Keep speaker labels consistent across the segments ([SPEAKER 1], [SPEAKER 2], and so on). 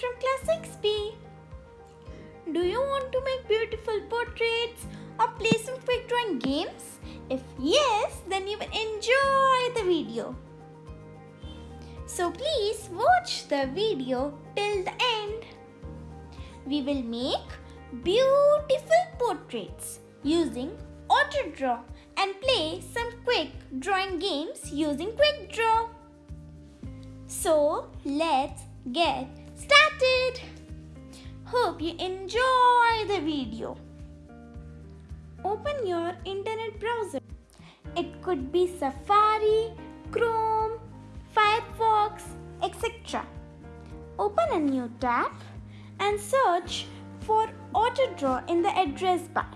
[SPEAKER 1] from class 6B. Do you want to make beautiful portraits or play some quick drawing games? If yes, then you will enjoy the video. So please watch the video till the end. We will make beautiful portraits using AutoDraw and play some quick drawing games using Quick Draw. So let's get Hope you enjoy the video. Open your internet browser. It could be Safari, Chrome, Firefox, etc. Open a new tab and search for AutoDraw in the address bar.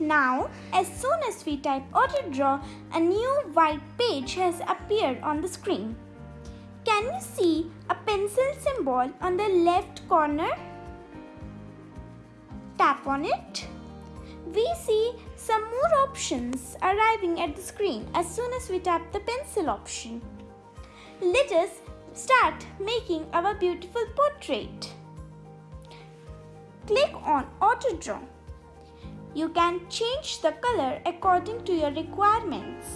[SPEAKER 1] Now, as soon as we type AutoDraw, a new white page has appeared on the screen. Can you see a pencil symbol on the left corner? Tap on it. We see some more options arriving at the screen as soon as we tap the pencil option. Let us start making our beautiful portrait. Click on AutoDraw. You can change the color according to your requirements.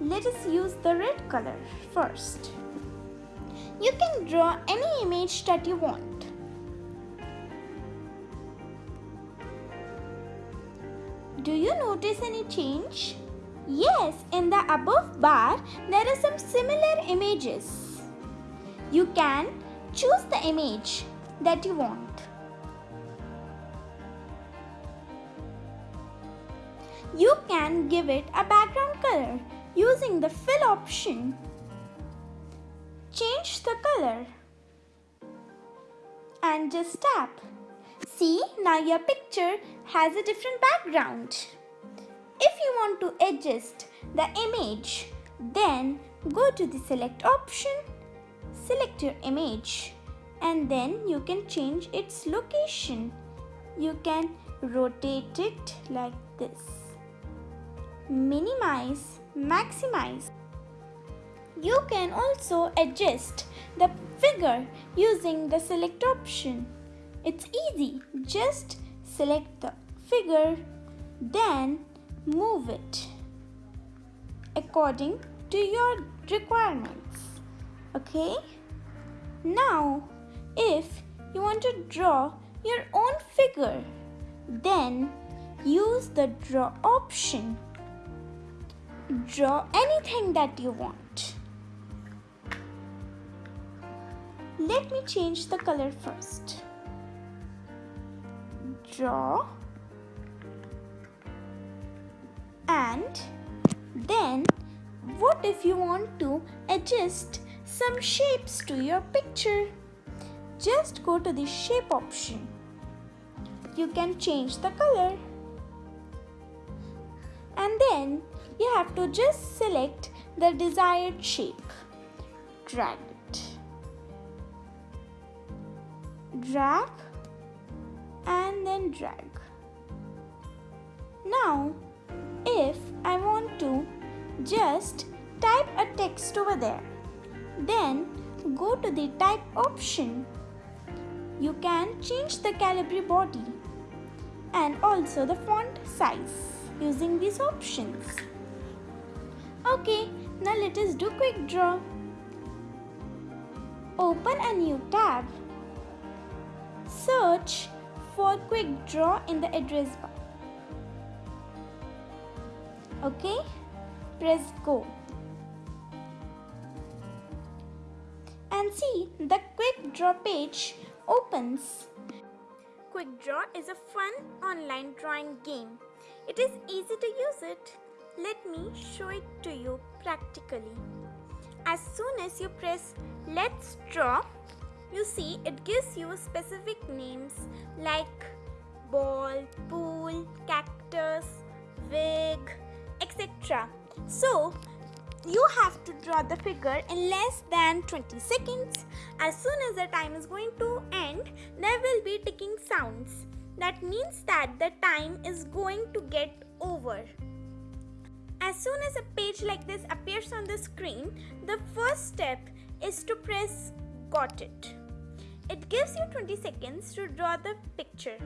[SPEAKER 1] Let us use the red color first. You can draw any image that you want. Do you notice any change? Yes, in the above bar, there are some similar images. You can choose the image that you want. You can give it a background color using the fill option. Change the color and just tap. See, now your picture has a different background. If you want to adjust the image, then go to the select option, select your image and then you can change its location. You can rotate it like this minimize, maximize. You can also adjust the figure using the select option. It's easy, just select the figure, then move it according to your requirements. Okay? Now, if you want to draw your own figure, then use the draw option draw anything that you want. Let me change the color first. Draw and then what if you want to adjust some shapes to your picture? Just go to the shape option. You can change the color and then you have to just select the desired shape. Drag it. Drag and then drag. Now, if I want to just type a text over there, then go to the type option. You can change the Calibri body and also the font size using these options. Okay, now let us do quick draw. Open a new tab. Search for quick draw in the address bar. Okay, press go. And see the quick draw page opens. Quick Draw is a fun online drawing game. It is easy to use it. Let me show it to you practically. As soon as you press let's draw, you see it gives you specific names like ball, pool, cactus, wig, etc. So you have to draw the figure in less than 20 seconds. As soon as the time is going to end, there will be ticking sounds. That means that the time is going to get over As soon as a page like this appears on the screen, the first step is to press got it. It gives you 20 seconds to draw the picture.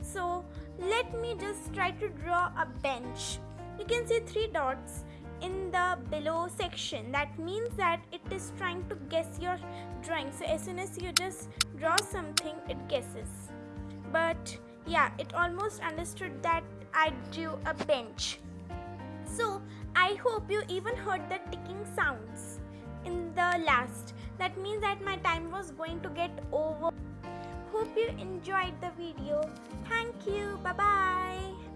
[SPEAKER 1] So let me just try to draw a bench. You can see three dots in the below section that means that it is trying to guess your drawing so as soon as you just draw something it guesses but yeah it almost understood that I drew a bench I hope you even heard the ticking sounds in the last. That means that my time was going to get over. Hope you enjoyed the video. Thank you. Bye bye